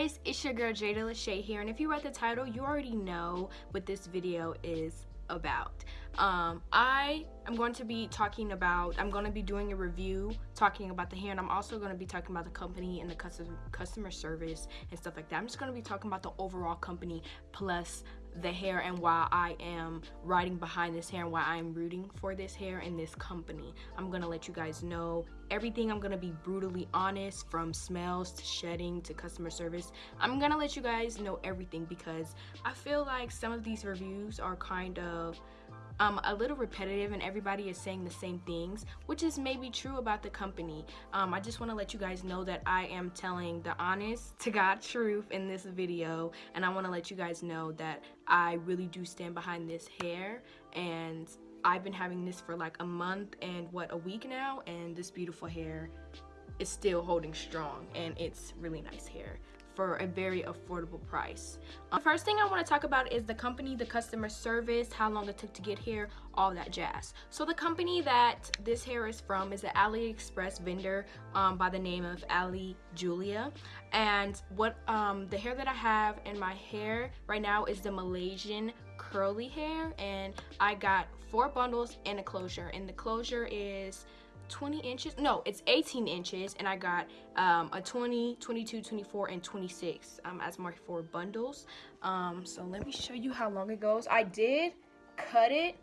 guys, it's your girl Jada Lachey here, and if you read the title, you already know what this video is about. Um, I am going to be talking about, I'm going to be doing a review talking about the hair, and I'm also going to be talking about the company and the customer customer service and stuff like that. I'm just going to be talking about the overall company plus the hair and why I am riding behind this hair and why I'm rooting for this hair and this company. I'm gonna let you guys know everything. I'm gonna be brutally honest from smells to shedding to customer service. I'm gonna let you guys know everything because I feel like some of these reviews are kind of um, a little repetitive and everybody is saying the same things, which is maybe true about the company. Um, I just want to let you guys know that I am telling the honest to God truth in this video, and I want to let you guys know that I really do stand behind this hair, and I've been having this for like a month and what, a week now, and this beautiful hair is still holding strong, and it's really nice hair for a very affordable price. Um, the first thing I want to talk about is the company, the customer service, how long it took to get here, all that jazz. So the company that this hair is from is an AliExpress vendor um, by the name of Ali Julia. And what um, the hair that I have in my hair right now is the Malaysian curly hair and I got four bundles and a closure and the closure is 20 inches no it's 18 inches and i got um, a 20 22 24 and 26 um, as my four bundles. Um, so let me show you how long it goes. I did cut it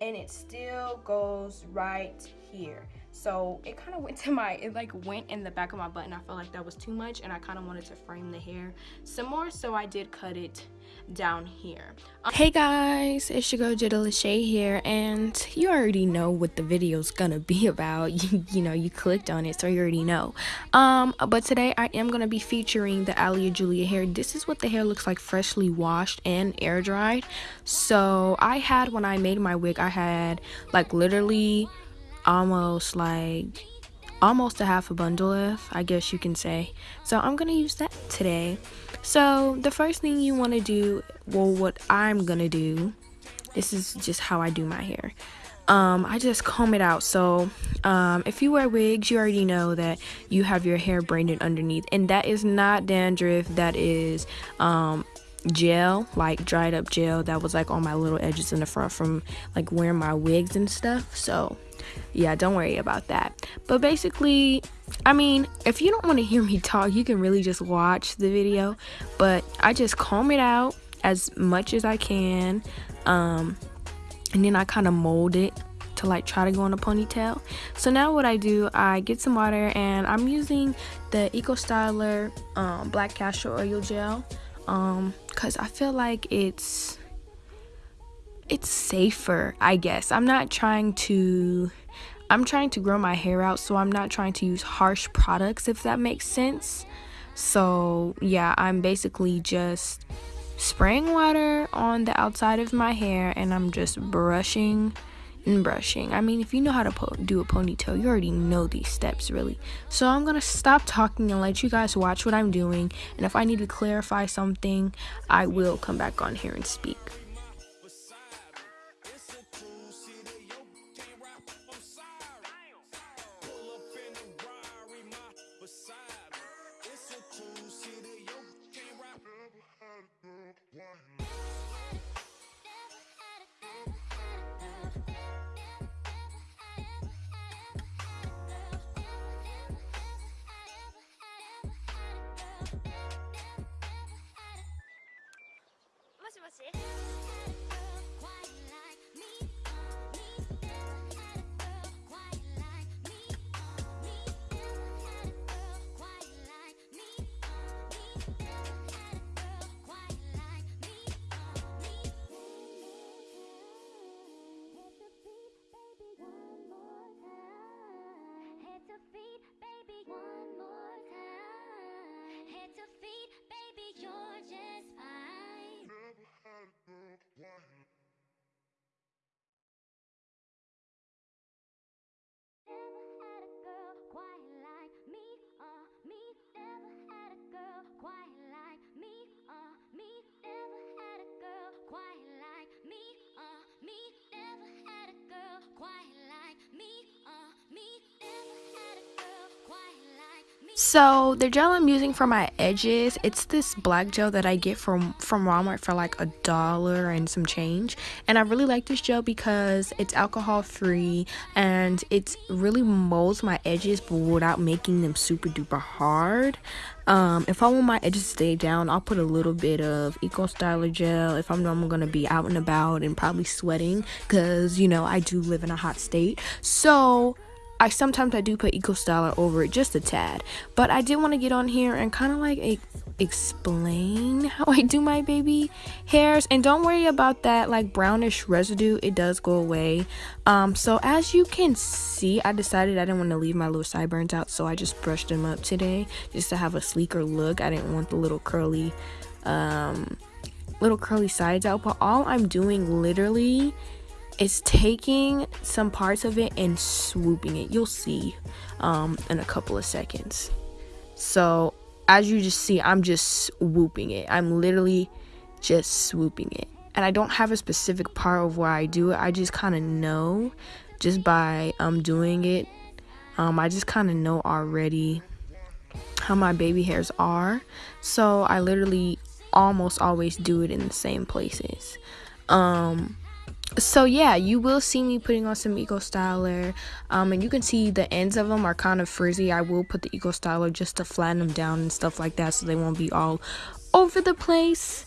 and it still goes right here so it kind of went to my it like went in the back of my butt and i felt like that was too much and i kind of wanted to frame the hair some more so i did cut it down here. Um, hey guys it's your girl Jada Lachey here and you already know what the video's gonna be about. You, you know you clicked on it so you already know. Um but today i am gonna be featuring the Ali Julia hair. This is what the hair looks like freshly washed and air dried. So i had when i made my wig i had like literally almost like almost a half a bundle of i guess you can say so i'm gonna use that today so the first thing you want to do well what i'm gonna do this is just how i do my hair um, I just comb it out. So, um, if you wear wigs, you already know that you have your hair braided underneath, and that is not dandruff. That is um, gel, like dried up gel that was like on my little edges in the front from like wearing my wigs and stuff. So, yeah, don't worry about that. But basically, I mean, if you don't want to hear me talk, you can really just watch the video. But I just comb it out as much as I can. Um, and then I kind of mold it to like try to go in a ponytail. So now what I do, I get some water and I'm using the Eco Styler um, Black Castor Oil Gel. Um, Cause I feel like it's it's safer, I guess. I'm not trying to I'm trying to grow my hair out, so I'm not trying to use harsh products if that makes sense. So, yeah, I'm basically just spraying water on the outside of my hair and I'm just brushing and brushing. I mean, if you know how to do a ponytail, you already know these steps, really. So I'm to stop talking and let you guys watch what I'm doing. And if I need to clarify something, I will come back on here and speak. So the gel I'm using for my edges, it's this black gel that I get from from Walmart for like a dollar and some change. And I really like this gel because it's alcohol free and it really molds my edges but without making them super duper hard. Um, if I want my edges to stay down, I'll put a little bit of Eco Styler gel if I'm, I'm gonna be out and about and probably sweating because you know I do live in a hot state. So I sometimes I do put Eco Styler over it just a tad, but I did want to get on here and kind of like a, explain how I do my baby hairs and don't worry about that like brownish residue it does go away. Um so as you can see I decided I didn't want to leave my little sideburns out so I just brushed them up today just to have a sleeker look. I didn't want the little curly um little curly sides out but all I'm doing literally is taking some parts of it and swooping it. You'll see um, in a couple of seconds. So as you just see, I'm just swooping it. I'm literally just swooping it. And I don't have a specific part of where I do it. I just kind of know just by um, doing it. Um, I just kind of know already how my baby hairs are. So I literally almost always do it in the same places. Um, so yeah you will see me putting on some eco styler um, and you can see the ends of them are kind of frizzy. I will put the eco styler just to flatten them down and stuff like that so they won't be all over the place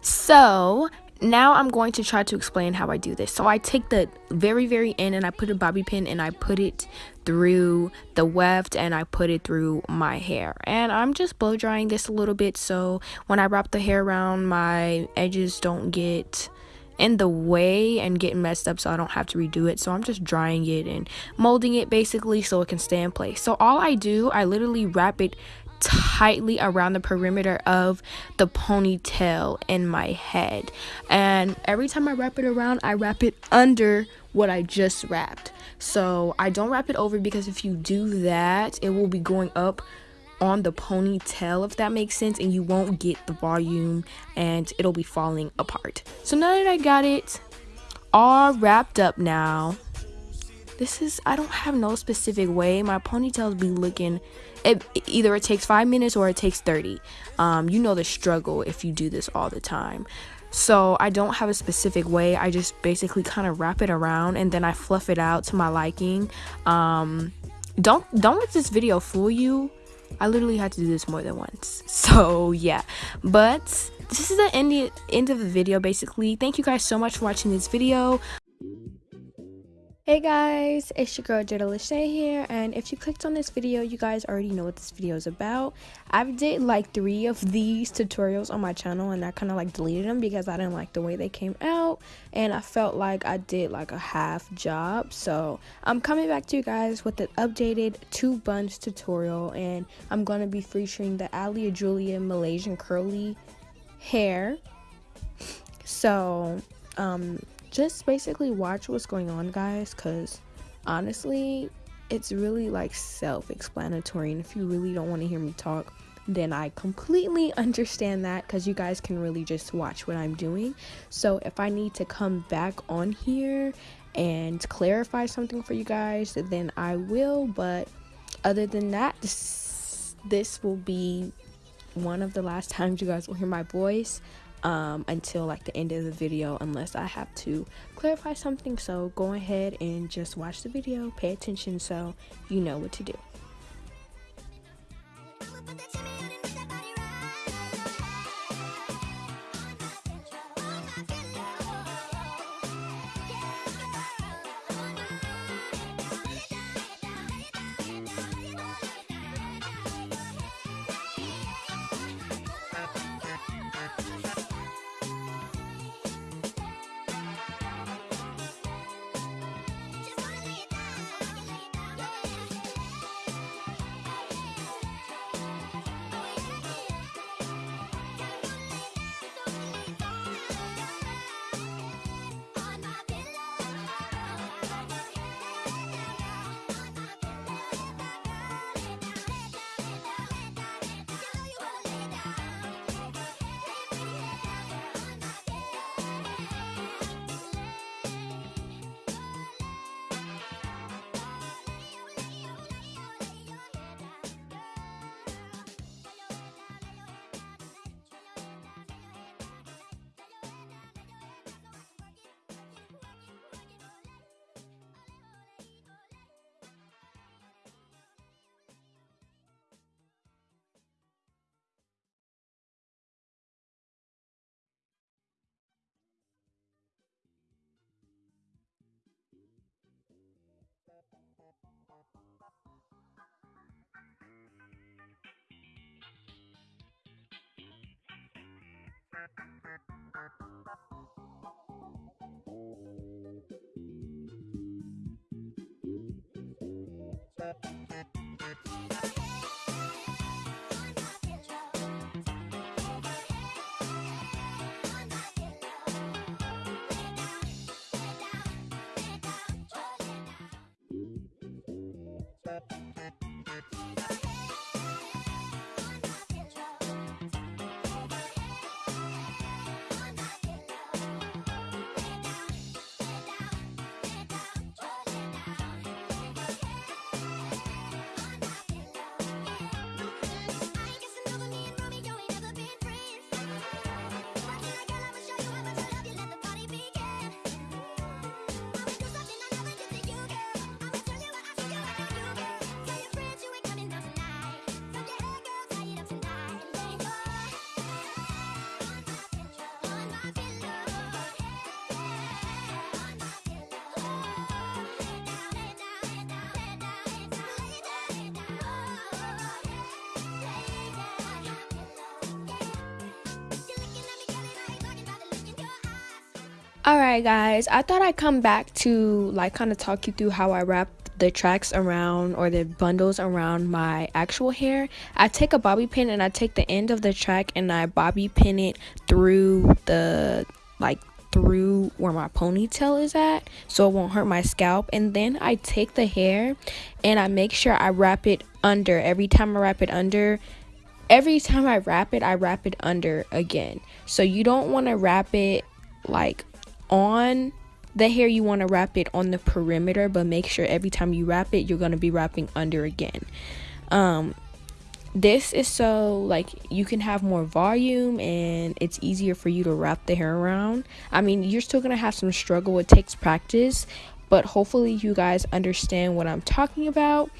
So now I'm going to try to explain how I do this. So I take the very, very end and I put a bobby pin and I put it through the weft and I put it through my hair. And I'm just blow drying this a little bit so when I wrap the hair around, my edges don't get in the way and get messed up so I don't have to redo it. So I'm just drying it and molding it basically so it can stay in place. So all I do, I literally wrap it tightly around the perimeter of the ponytail in my head. And every time I wrap it around, I wrap it under what I just wrapped. So I don't wrap it over because if you do that, it will be going up on the ponytail if that makes sense and you won't get the volume and it'll be falling apart. So now that I got it all wrapped up now, this is I don't have no specific way. My ponytails be looking it, either it takes five minutes or it takes 30 um, you know the struggle if you do this all the time. So i don't have a specific way. I just basically kind of wrap it around and then i fluff it out to my liking. Um, don't don't let this video fool you. I literally had to do this more than once. So yeah. But this is the end, end of the video basically. Thank you guys so much for watching this video Hey guys, it's your girl Jada Lachey here, and if you clicked on this video, you guys already know what this video is about. I've did like three of these tutorials on my channel, and I kind of like deleted them because I didn't like the way they came out, and I felt like I did like a half job. So I'm coming back to you guys with an updated two buns tutorial, and I'm gonna be featuring the Ali Julia Malaysian curly hair. So um just basically watch what's going on, guys, because honestly, it's really like self explanatory. And if you really don't want to hear me talk, then I completely understand that because you guys can really just watch what I'm doing. So if I need to come back on here and clarify something for you guys, then I will. But other than that, this, this will be one of the last times you guys will hear my voice um, until like the end of the video unless I have to clarify something. So go ahead and just watch the video, pay attention so you know what to do. Alright guys, I thought I'd come back to like kind of talk you through how I wrap the tracks around or the bundles around my actual hair. I take a bobby pin and I take the end of the track and I bobby pin it through the like through where my ponytail is at so it won't hurt my scalp. And then I take the hair and I make sure I wrap it under. Every time I wrap it under every time I wrap it I wrap it under again. So you don't want to wrap it like on the hair you want to wrap it on the perimeter but make sure every time you wrap it you're going to be wrapping under again. Um this is so like you can have more volume and it's easier for you to wrap the hair around. I mean you're still going to have some struggle it takes practice but hopefully you guys understand what i'm talking about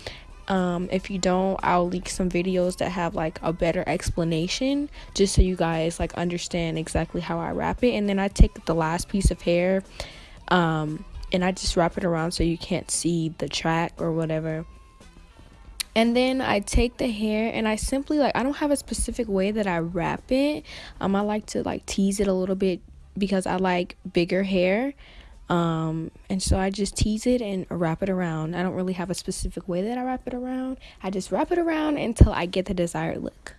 um, if you don't i'll leak some videos that have like a better explanation just so you guys like understand exactly how i wrap it. And then i take the last piece of hair um, and i just wrap it around so you can't see the track or whatever. And then I take the hair and I simply like I don't have a specific way that I wrap it. Um I like to like tease it a little bit because I like bigger hair um, and so I just tease it and wrap it around. I don't really have a specific way that I wrap it around. I just wrap it around until I get the desired look.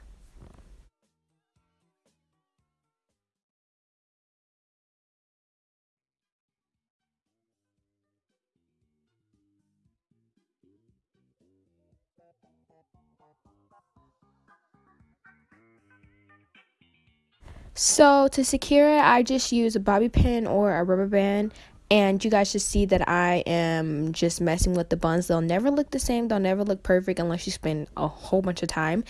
So to secure it, I just use a bobby pin or a rubber band and you guys should see that I am just messing with the buns. They'll never look the same. They'll never look perfect unless you spend a whole bunch of time.